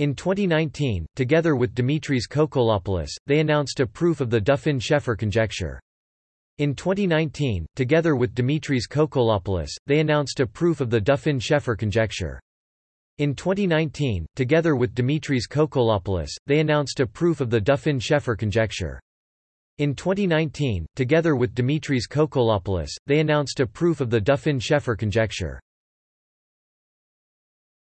In 2019, together with Dimitris Koukoulopoulos, they announced a proof of the Duffin-Schaeffer conjecture. In 2019, together with Dimitris Koukoulopoulos, they announced a proof of the Duffin-Schaeffer conjecture. In 2019, together with Dimitris Koukoulopoulos, they announced a proof of the Duffin-Schaeffer conjecture. In 2019, together with Dimitris Koukoulopoulos, they announced a proof of the Duffin-Schaeffer conjecture.